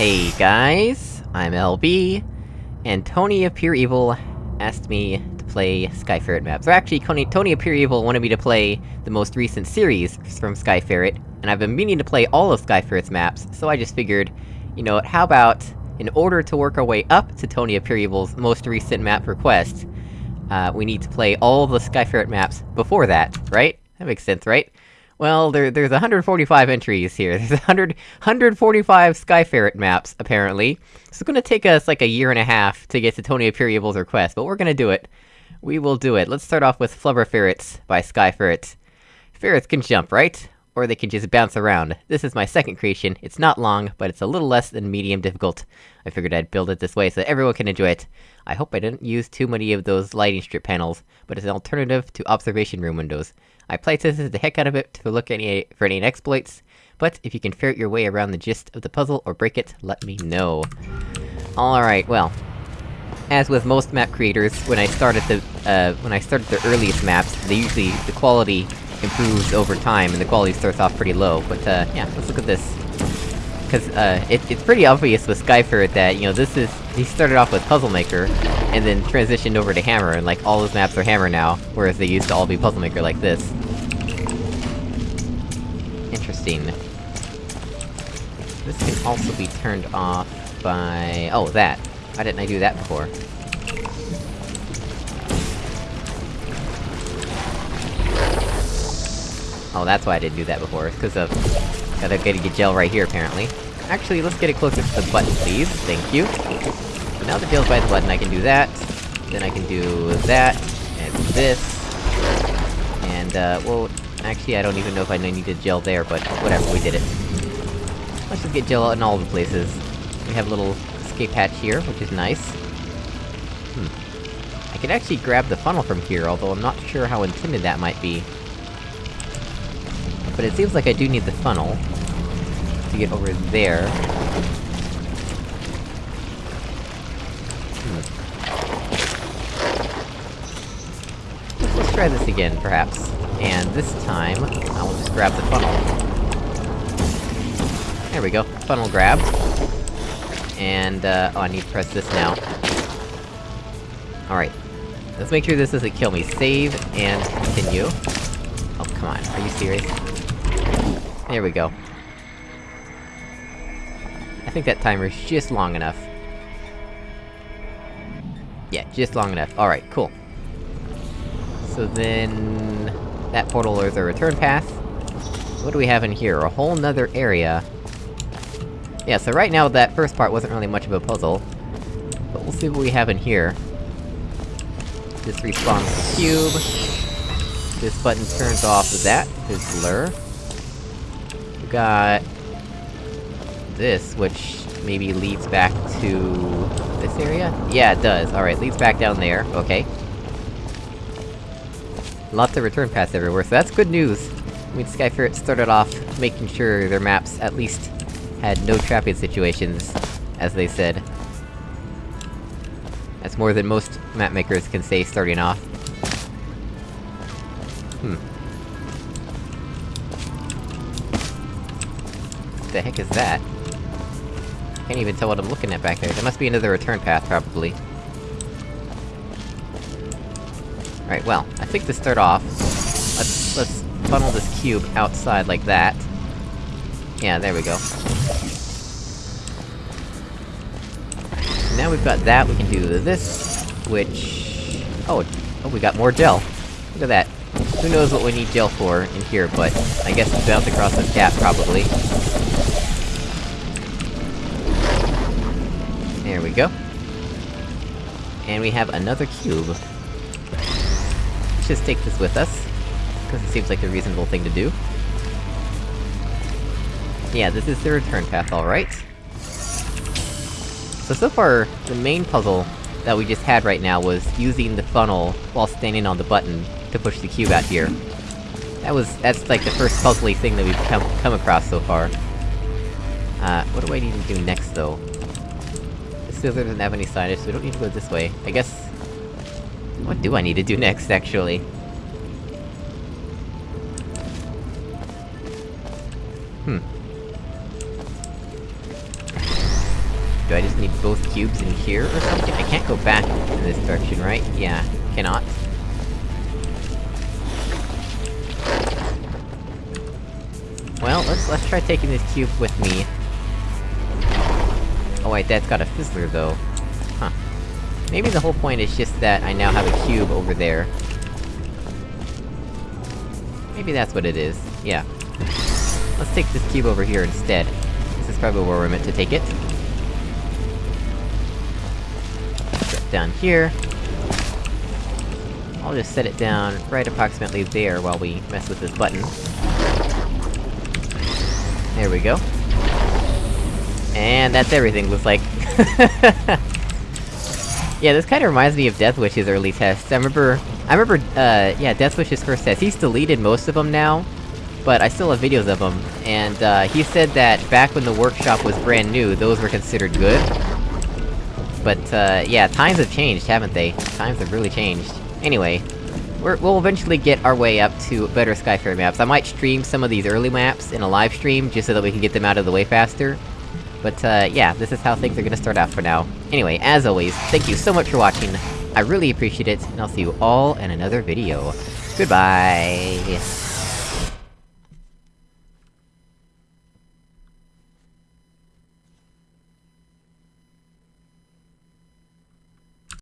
Hey guys, I'm LB, and Tony of Pure Evil asked me to play Skyferret maps. Or actually, Tony, Tony of Pure Evil wanted me to play the most recent series from Skyferret, and I've been meaning to play all of Skyferret's maps, so I just figured, you know what, how about, in order to work our way up to Tony of Pure Evil's most recent map request, uh, we need to play all the Skyferret maps before that, right? That makes sense, right? Well, there, there's 145 entries here. There's 100, 145 Skyferret maps, apparently. So it's gonna take us like a year and a half to get to Tony Pure request, but we're gonna do it. We will do it. Let's start off with Flubber Ferrets by Skyferret. Ferrets can jump, right? Or they can just bounce around. This is my second creation. It's not long, but it's a little less than medium difficult. I figured I'd build it this way so everyone can enjoy it. I hope I didn't use too many of those lighting strip panels, but it's an alternative to observation room windows. I playtested the heck out of it to look any for any exploits, but if you can ferret your way around the gist of the puzzle or break it, let me know. Alright, well. As with most map creators, when I started the, uh, when I started the earliest maps, they usually- the quality improves over time, and the quality starts off pretty low, but uh, yeah, let's look at this. Cause, uh, it, it's pretty obvious with Skyferret that, you know, this is- he started off with Puzzle Maker, and then transitioned over to Hammer, and like, all his maps are Hammer now, whereas they used to all be Puzzle Maker like this. Interesting. This can also be turned off by... Oh, that. Why didn't I do that before? Oh, that's why I didn't do that before, it's cause of... Gotta get a gel right here, apparently. Actually, let's get it closer to the button, please. Thank you. So now the gel's by the button, I can do that. Then I can do that, and this. And, uh, well, actually I don't even know if I needed gel there, but whatever, we did it. Let's just get gel in all the places. We have a little escape hatch here, which is nice. Hmm. I could actually grab the funnel from here, although I'm not sure how intended that might be. But it seems like I do need the funnel to get over there. Hmm. Let's try this again, perhaps. And this time, I will just grab the funnel. There we go, funnel grab. And, uh, oh, I need to press this now. Alright. Let's make sure this doesn't kill me. Save, and continue. Oh, come on, are you serious? There we go. I think that timer's just long enough. Yeah, just long enough. Alright, cool. So then... That portal is a return path. What do we have in here? A whole nother area. Yeah, so right now that first part wasn't really much of a puzzle. But we'll see what we have in here. This respawns the cube. This button turns off that, fizzler. We got... This, which maybe leads back to... this area? Yeah, it does. Alright, leads back down there, okay. Lots of return paths everywhere, so that's good news! I mean, Skyferret started off making sure their maps at least had no trapping situations, as they said. That's more than most map makers can say starting off. Hmm. What the heck is that? Can't even tell what I'm looking at back there. There must be another return path, probably. Right, well, I think to start off... Let's- let's funnel this cube outside like that. Yeah, there we go. Now we've got that, we can do this, which... Oh, oh, we got more gel. Look at that. Who knows what we need gel for in here, but... I guess to bounce across this gap, probably. There we go. And we have another cube. Just take this with us, because it seems like the reasonable thing to do. Yeah, this is the return path, alright. So, so far, the main puzzle that we just had right now was using the funnel while standing on the button to push the cube out here. That was- that's like the first puzzly thing that we've come- come across so far. Uh, what do I need to do next, though? This doesn't have any signage, so we don't need to go this way. I guess... What do I need to do next, actually? Hmm. Do I just need both cubes in here or something? I can't go back in this direction, right? Yeah, cannot. Well, let's- let's try taking this cube with me. Oh wait, that's got a fizzler though. Maybe the whole point is just that I now have a cube over there. Maybe that's what it is. Yeah. Let's take this cube over here instead. This is probably where we're meant to take it. Set down here. I'll just set it down right approximately there while we mess with this button. There we go. And that's everything, looks like. yeah, this kinda reminds me of Deathwish's early tests. I remember- I remember, uh, yeah, Deathwish's first test. He's deleted most of them now, but I still have videos of them. And, uh, he said that back when the workshop was brand new, those were considered good. But, uh, yeah, times have changed, haven't they? Times have really changed. Anyway, we're, we'll eventually get our way up to better Skyferret maps. I might stream some of these early maps in a live stream, just so that we can get them out of the way faster. But, uh, yeah, this is how things are gonna start out for now. Anyway, as always, thank you so much for watching, I really appreciate it, and I'll see you all in another video. Goodbye!